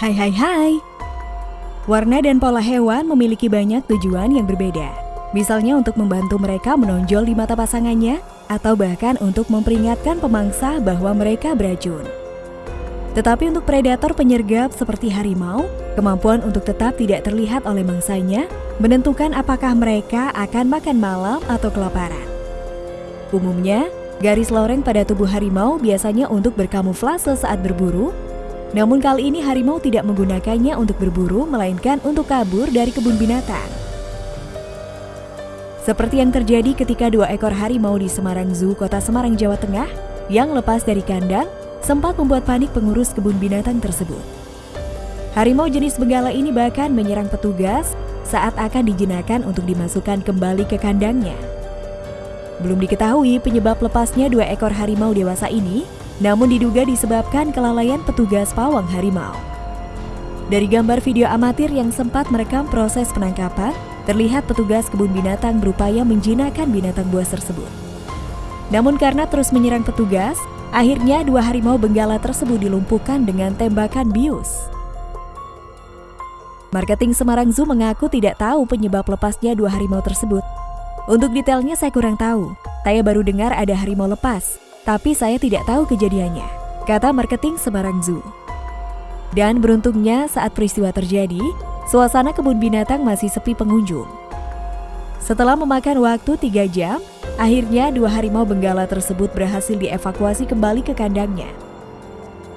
Hai hai hai. Warna dan pola hewan memiliki banyak tujuan yang berbeda. Misalnya untuk membantu mereka menonjol di mata pasangannya, atau bahkan untuk memperingatkan pemangsa bahwa mereka beracun. Tetapi untuk predator penyergap seperti harimau, kemampuan untuk tetap tidak terlihat oleh mangsanya menentukan apakah mereka akan makan malam atau kelaparan. Umumnya, garis loreng pada tubuh harimau biasanya untuk berkamuflase saat berburu, namun kali ini harimau tidak menggunakannya untuk berburu, melainkan untuk kabur dari kebun binatang. Seperti yang terjadi ketika dua ekor harimau di Semarang Zoo, kota Semarang, Jawa Tengah, yang lepas dari kandang, sempat membuat panik pengurus kebun binatang tersebut. Harimau jenis benggala ini bahkan menyerang petugas saat akan dijinakan untuk dimasukkan kembali ke kandangnya. Belum diketahui penyebab lepasnya dua ekor harimau dewasa ini, namun diduga disebabkan kelalaian petugas pawang harimau. Dari gambar video amatir yang sempat merekam proses penangkapan, terlihat petugas kebun binatang berupaya menjinakkan binatang buas tersebut. Namun karena terus menyerang petugas, akhirnya dua harimau benggala tersebut dilumpuhkan dengan tembakan bius. Marketing Semarang Zoo mengaku tidak tahu penyebab lepasnya dua harimau tersebut. Untuk detailnya saya kurang tahu, saya baru dengar ada harimau lepas, tapi saya tidak tahu kejadiannya, kata marketing Semarang Zoo. Dan beruntungnya saat peristiwa terjadi, suasana kebun binatang masih sepi pengunjung. Setelah memakan waktu tiga jam, akhirnya dua harimau benggala tersebut berhasil dievakuasi kembali ke kandangnya.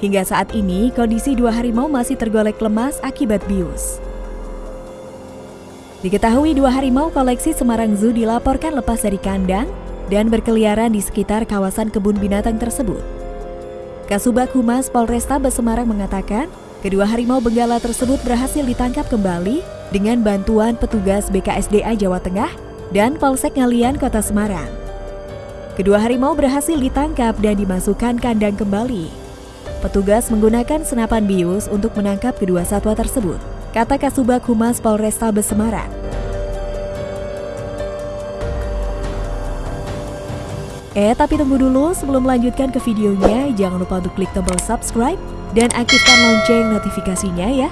Hingga saat ini, kondisi dua harimau masih tergolek lemas akibat bius. Diketahui dua harimau koleksi Semarang Zoo dilaporkan lepas dari kandang dan berkeliaran di sekitar kawasan kebun binatang tersebut. Kasubag Humas Polresta Semarang mengatakan, kedua harimau benggala tersebut berhasil ditangkap kembali dengan bantuan petugas BKSDA Jawa Tengah dan Polsek Ngalian Kota Semarang. Kedua harimau berhasil ditangkap dan dimasukkan kandang kembali. Petugas menggunakan senapan bius untuk menangkap kedua satwa tersebut, kata Kasubag Humas Polresta Semarang. Eh, tapi tunggu dulu sebelum melanjutkan ke videonya, jangan lupa untuk klik tombol subscribe dan aktifkan lonceng notifikasinya ya.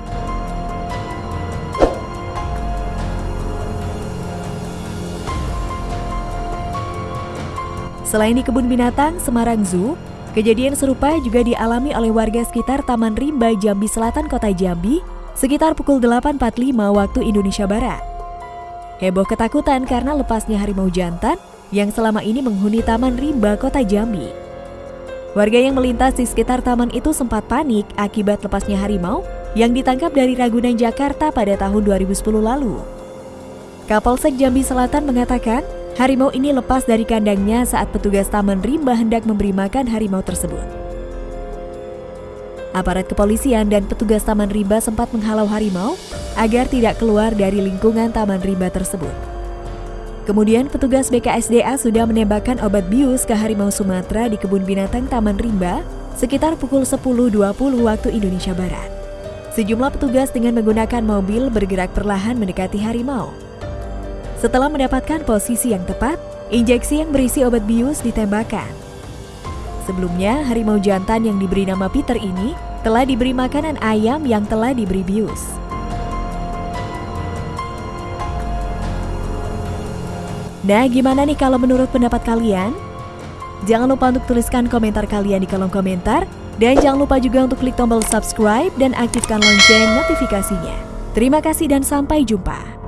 Selain di kebun binatang Semarang Zoo, kejadian serupa juga dialami oleh warga sekitar Taman Rimba Jambi Selatan Kota Jambi sekitar pukul 8.45 waktu Indonesia Barat. Heboh ketakutan karena lepasnya harimau jantan yang selama ini menghuni Taman Rimba, Kota Jambi. Warga yang melintas di sekitar taman itu sempat panik akibat lepasnya harimau yang ditangkap dari Ragunan, Jakarta pada tahun 2010 lalu. Kapolsek Jambi Selatan mengatakan, harimau ini lepas dari kandangnya saat petugas Taman Rimba hendak memberi makan harimau tersebut. Aparat kepolisian dan petugas Taman Rimba sempat menghalau harimau agar tidak keluar dari lingkungan Taman Rimba tersebut. Kemudian petugas BKSDA sudah menembakkan obat bius ke harimau Sumatera di kebun binatang Taman Rimba sekitar pukul 10.20 waktu Indonesia Barat. Sejumlah petugas dengan menggunakan mobil bergerak perlahan mendekati harimau. Setelah mendapatkan posisi yang tepat, injeksi yang berisi obat bius ditembakkan. Sebelumnya, harimau jantan yang diberi nama Peter ini telah diberi makanan ayam yang telah diberi bius. Nah, gimana nih kalau menurut pendapat kalian? Jangan lupa untuk tuliskan komentar kalian di kolom komentar. Dan jangan lupa juga untuk klik tombol subscribe dan aktifkan lonceng notifikasinya. Terima kasih dan sampai jumpa.